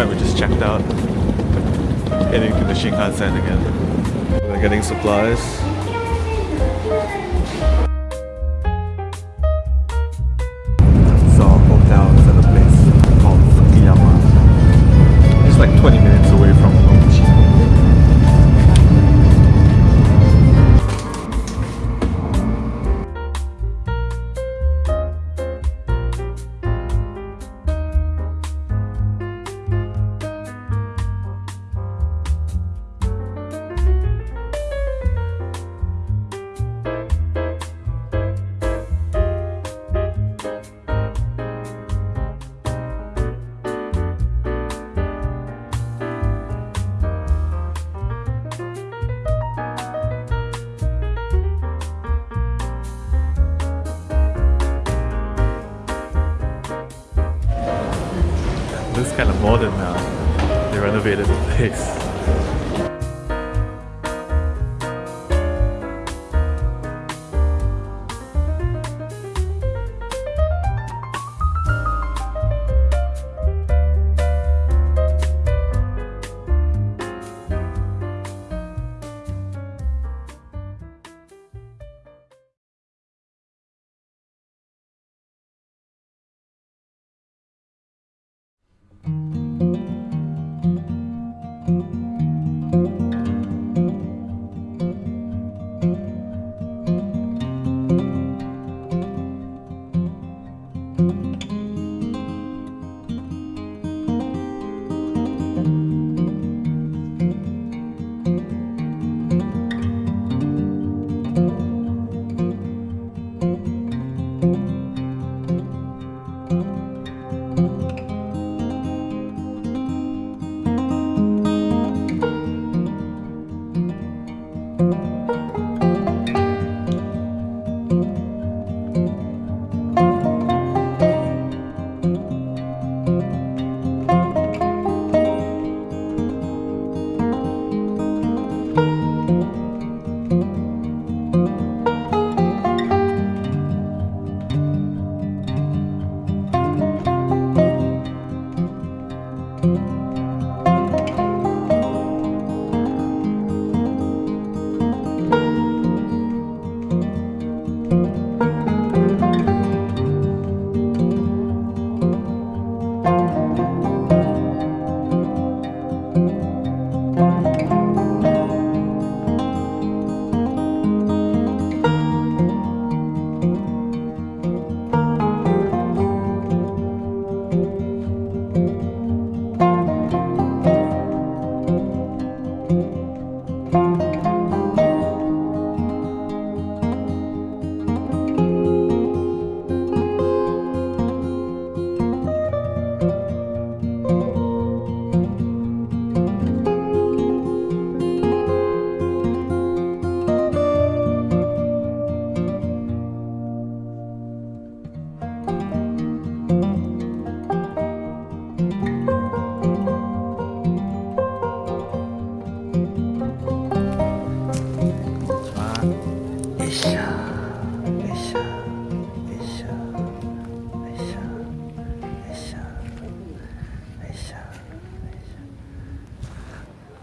Alright, we just checked out. Heading to the Shinkansen again. We're getting supplies. Modern now. Uh, they renovated the place.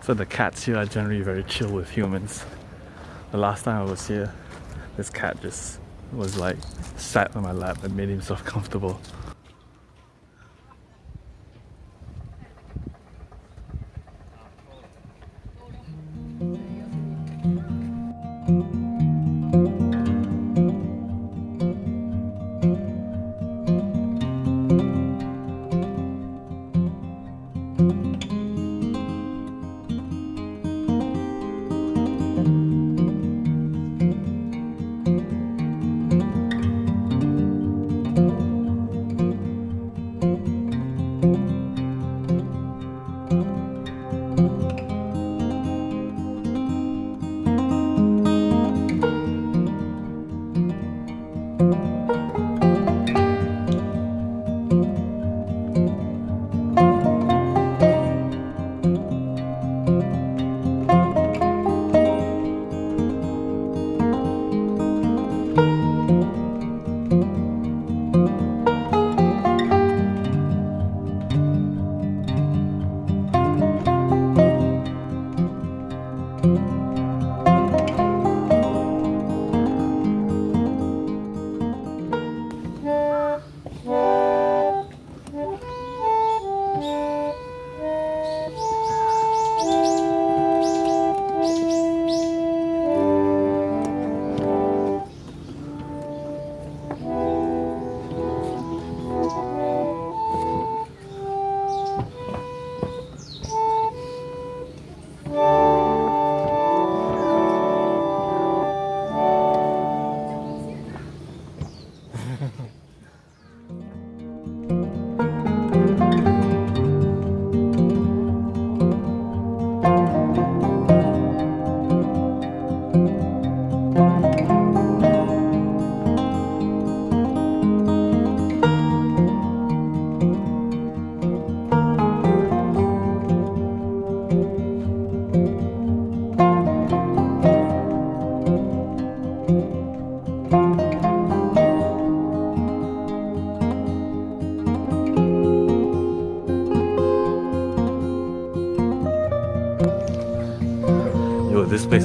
So the cats here are generally very chill with humans. The last time I was here, this cat just was like sat on my lap and made himself comfortable.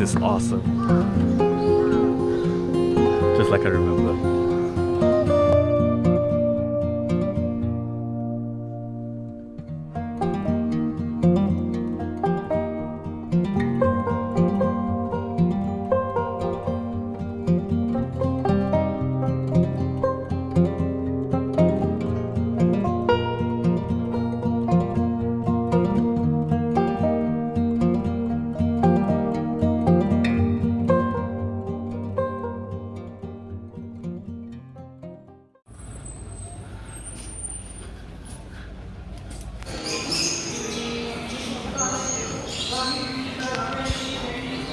Is awesome. Just like I remember.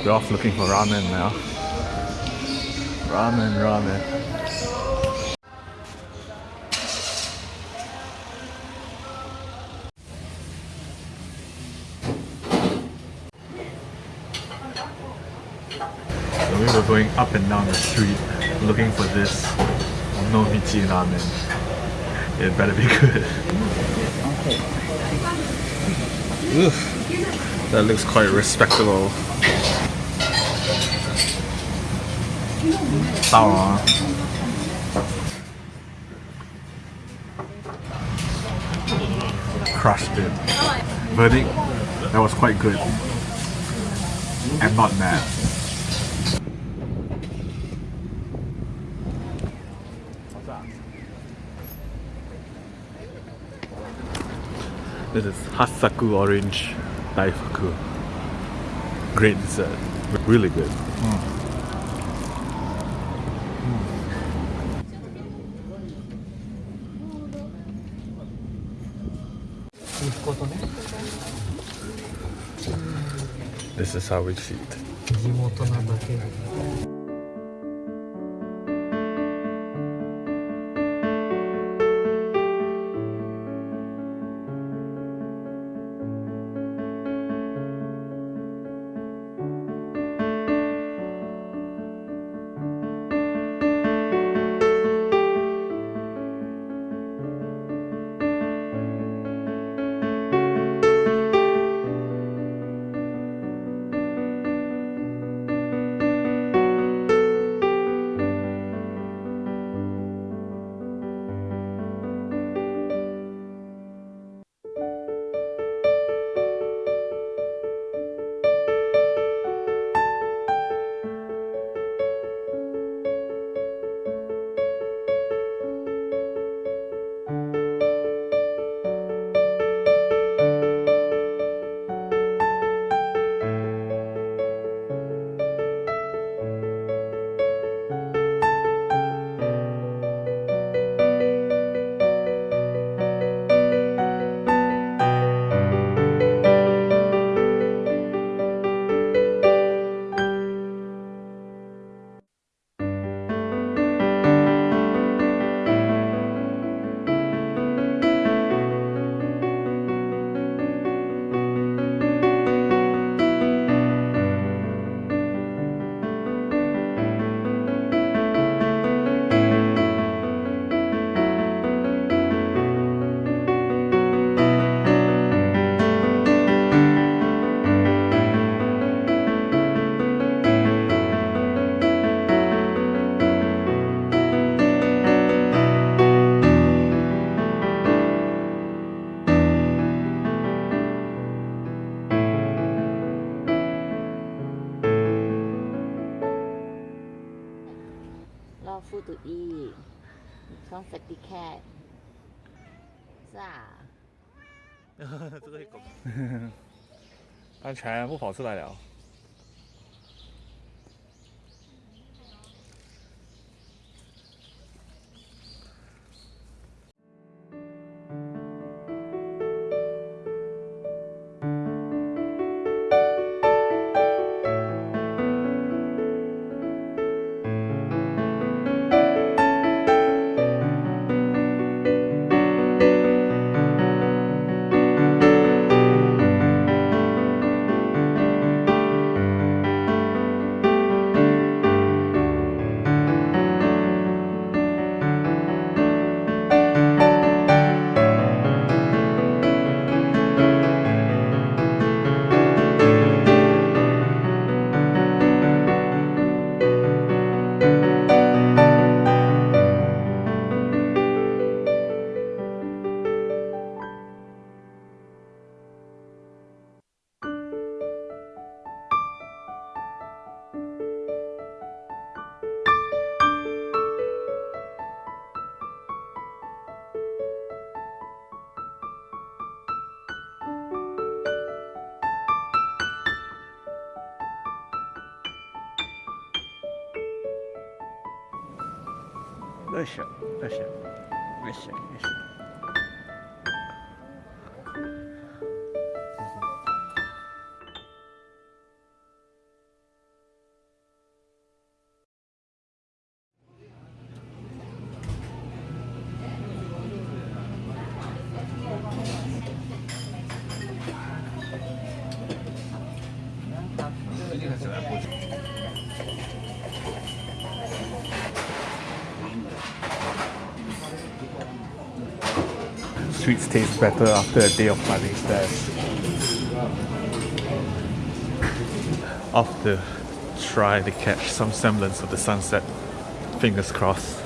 We're off looking for ramen now. Ramen, ramen. So we were going up and down the street looking for this Onomichi ramen. It better be good. Oof. That looks quite respectable. 到了啊！Crushed it. Verdict, that was quite good. I'm not mad. This is Hassaku Orange Daifuku. Great dessert. Really good. Mm. This is how we it. 地元なだけ就 e，小萨蒂 cat，啊，都给搞，它全部跑出来了。よいしょよいしょよいしょよい Sweets taste better after a day of climbing stairs. To try to catch some semblance of the sunset. Fingers crossed.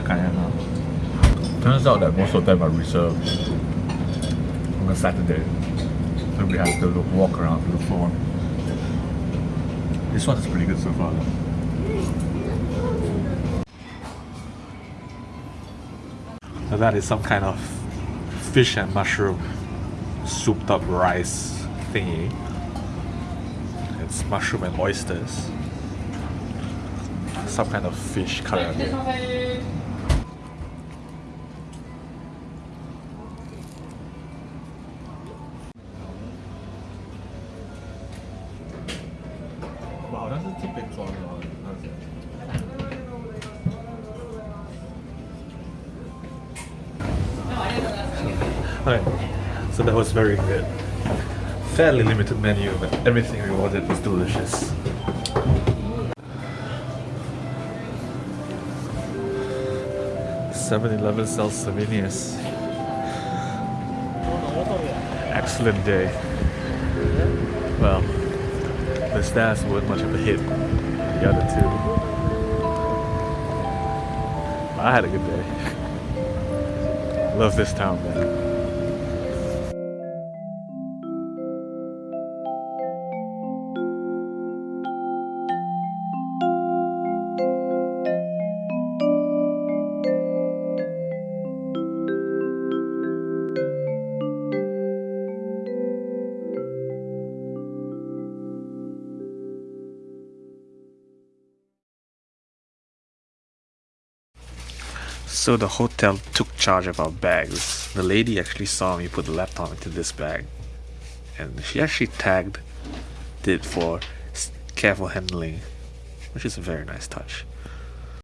The. Turns out that most of them are reserved on a Saturday. So we have to look, walk around to look for one. This one is pretty good so far though. So that is some kind of fish and mushroom souped up rice thingy. It's mushroom and oysters. Some kind of fish curry. Fairly limited menu, but everything we ordered was delicious. Seven Eleven sells souvenirs. Excellent day. Well, the stairs weren't much of a hit. The other two. I had a good day. Love this town, man. So the hotel took charge of our bags. The lady actually saw me put the laptop into this bag. And she actually tagged it for careful handling, which is a very nice touch.